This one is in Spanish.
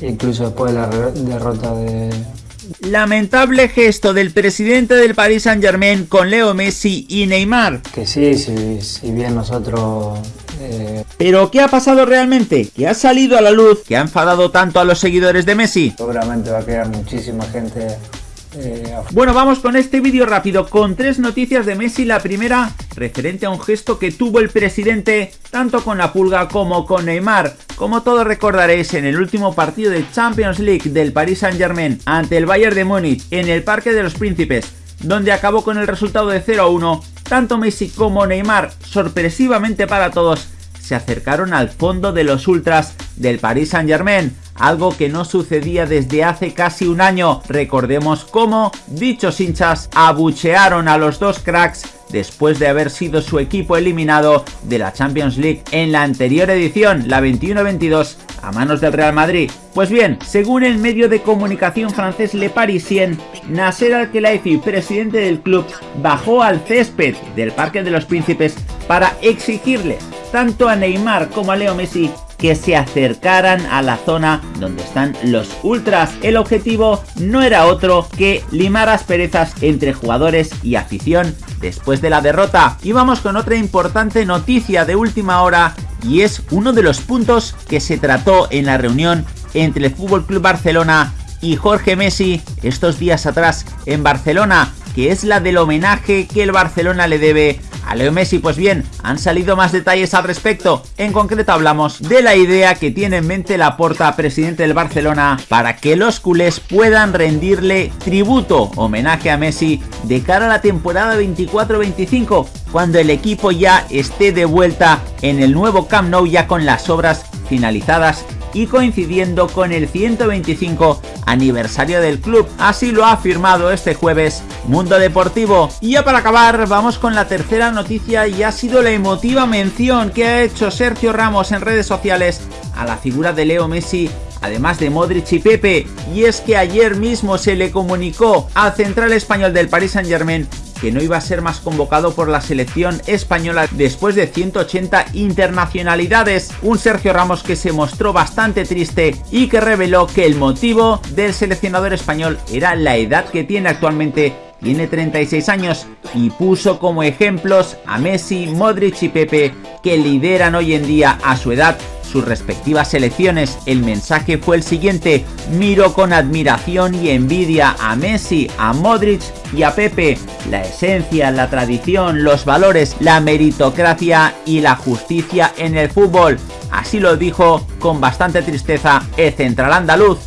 incluso después de la derrota de... Lamentable gesto del presidente del Paris Saint Germain con Leo Messi y Neymar. Que sí, sí, si bien nosotros eh, ¿Pero qué ha pasado realmente? ¿Qué ha salido a la luz? ¿Que ha enfadado tanto a los seguidores de Messi? Seguramente va a quedar muchísima gente eh, bueno, vamos con este vídeo rápido con tres noticias de Messi. La primera, referente a un gesto que tuvo el presidente tanto con la pulga como con Neymar. Como todos recordaréis, en el último partido de Champions League del Paris Saint Germain ante el Bayern de Múnich en el Parque de los Príncipes, donde acabó con el resultado de 0 a 1, tanto Messi como Neymar, sorpresivamente para todos, se acercaron al fondo de los ultras del Paris Saint Germain, algo que no sucedía desde hace casi un año. Recordemos cómo dichos hinchas abuchearon a los dos cracks después de haber sido su equipo eliminado de la Champions League en la anterior edición, la 21-22, a manos del Real Madrid. Pues bien, según el medio de comunicación francés Le Parisien, Nasser Al-Khelaifi, presidente del club, bajó al césped del Parque de los Príncipes para exigirle tanto a Neymar como a Leo Messi que se acercaran a la zona donde están los ultras. El objetivo no era otro que limar asperezas entre jugadores y afición después de la derrota. Y vamos con otra importante noticia de última hora y es uno de los puntos que se trató en la reunión entre el Fútbol Club Barcelona y Jorge Messi estos días atrás en Barcelona, que es la del homenaje que el Barcelona le debe a Leo Messi, pues bien, han salido más detalles al respecto. En concreto hablamos de la idea que tiene en mente la Porta, presidente del Barcelona, para que los culés puedan rendirle tributo, homenaje a Messi, de cara a la temporada 24-25, cuando el equipo ya esté de vuelta en el nuevo Camp Nou ya con las obras finalizadas y coincidiendo con el 125 aniversario del club. Así lo ha afirmado este jueves Mundo Deportivo. Y ya para acabar, vamos con la tercera noticia y ha sido la emotiva mención que ha hecho Sergio Ramos en redes sociales a la figura de Leo Messi además de Modric y Pepe, y es que ayer mismo se le comunicó al central español del Paris Saint Germain que no iba a ser más convocado por la selección española después de 180 internacionalidades. Un Sergio Ramos que se mostró bastante triste y que reveló que el motivo del seleccionador español era la edad que tiene actualmente tiene 36 años y puso como ejemplos a Messi, Modric y Pepe que lideran hoy en día a su edad sus respectivas selecciones. El mensaje fue el siguiente, miro con admiración y envidia a Messi, a Modric y a Pepe. La esencia, la tradición, los valores, la meritocracia y la justicia en el fútbol. Así lo dijo con bastante tristeza el central andaluz.